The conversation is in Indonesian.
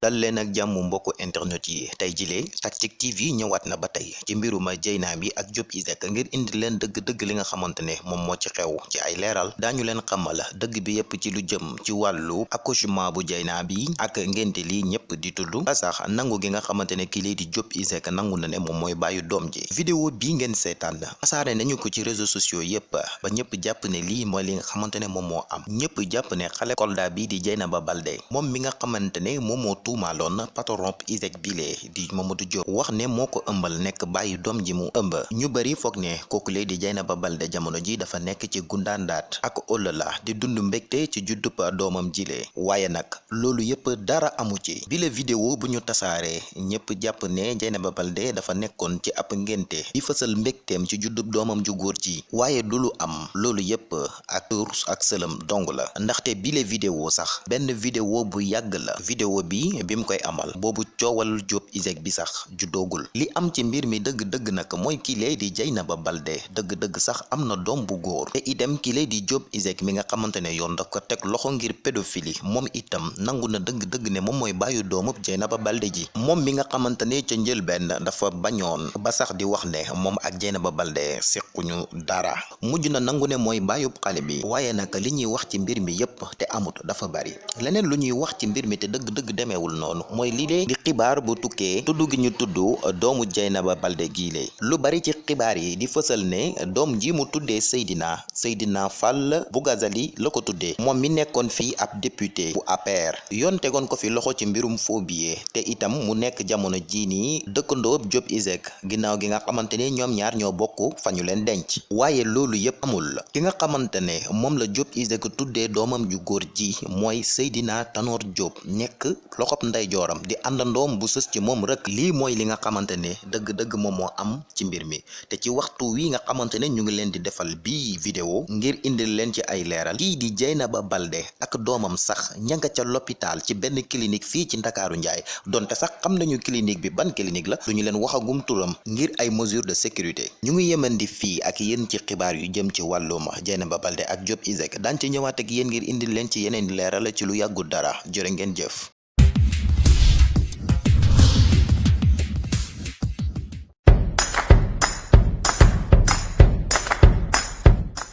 dal leen ak jàmm mbokku internet yi. Tey jilee Tactic TV ñëwaat na ba tey ci mbiruma Dieyna bi ak Diop Iseg ngir indi leen dëgg-dëgg li nga xamante ne moom moo ci xew ci ay leeral. Daañu leen xamal dëgg bi yépp ci lu jëm ci wàllu accouchement bu Dieyna bi ak ngénte li ñëpp di tudd. Ba sax nangu gi nga xamante ne kii lay di Diop Iseg nangu na ne moom mooy bàyyi doom ji. Vidéo bii ngeen seetaan asaare nañu ko ci réseaux sociaux yépp ba ñëpp jàpp ne lii mooy li nga xamante ne moom moo am. Ñëpp jàpp ne xale Kolda bi di Dieynaba Baldé moom mi nga xamante ne moom moo tuumaaloon patron Iseg bile di Mamadou Diop wax ne moo ko ëmbal nekk bàyyi doom ji mu ëmb. ñu bari foog ne kooku lee di Dieynaba Baldé jamono ji dafa nekk ci gundaandaat ak ëllëla di dund mbégte ci juddub doomam jile waaye nag loolu yépp dara amu ci. bile vidéo bu ñu tasaaree ñëpp jàpp ne Dieynaba Baldé dafa nekkoon ci ab ngénte di fësal mbégteem ci juddub doomam ju góor ji. waaye du am loolu yépp ak rus ak sëlëm dong la. ndaxte bile vidéo sax benn vidéo bu yàgg la. vidéo bi bi mu koy amal. Boobu coowal Diop Iseg bi sax juddoogul li am ci mbir mi dëgg-dëgg nag mooy kilee di Dieynaba Baldé. Dëgg-dëgg sax am na doom bu góor. Te itam kilee di Diop Iseg mi nga xamante ne yoon daf ko teg loxo ngir pédophilie. Moom itam nangu na dëgg-dëgg ne moom mooy bàyyu doomub Dieynaba Baldé ji. Moom mi nga xamante ne ca njëlbenn dafa bañoon. Ba sax di wax ne moom ak Dieynaba Baldé sequñu dara. Mujj na nangu ne mooy bàyyub xale bi. Waaye nag li wax ci mbir mi yépp te amut dafa bari. Leneen lu wax ci mbir mi te dëgg-dëgg demeewul noonu. Mooy lii di xibaar bu tukkee tudd gi ñu tudd doomu Dieynaba Baldé giile lu bari ci xibaar yi di fësal ne doom ji mu tuddee Seydina Seydina Fall Bougazelli la ko tuddee. Moom mi ab député bu APR yoon tegoon ko fi loxo ci mbirum faux billet te itam mu nekk jamono jii nii dëkkandoo Diop Iseg ginnaaw gi nga xamante ne ñaar ñoo bokk fa denc. Yépp amul. Ki nga xamante ne moom la Diop Iseg tuddee doomam ju góor ji mooy Seydina Tanor Diop nekk loxob ndeyjooram di àndandoom bu sës ci moom rek lii mooy li nga xamante ne dëgg-dëgg moom moo am ci mbir mi. Te ci waxtu wi nga xamante ne ñu ngi leen di defal bii vidéo ngir indil leen ci ay leeral kii di Dieynaba Baldé ak doomam sax ña nga ca l'hôpital ci benn clinique fii ci Ndakaaru Njaay. Donte sax xam nañu clinique bi ban clinique la duñu leen waxagum turam ngir ay mesures de sécurité. Ñu ngi yemandi fii ak yéen ci xibaar yu jëm ci wàllum Dieynaba Baldé ak Diop Iseg daan ci ñëwaat ak yéen ngir indil leen ci yeneen leeral ci lu yàggul dara. Jëf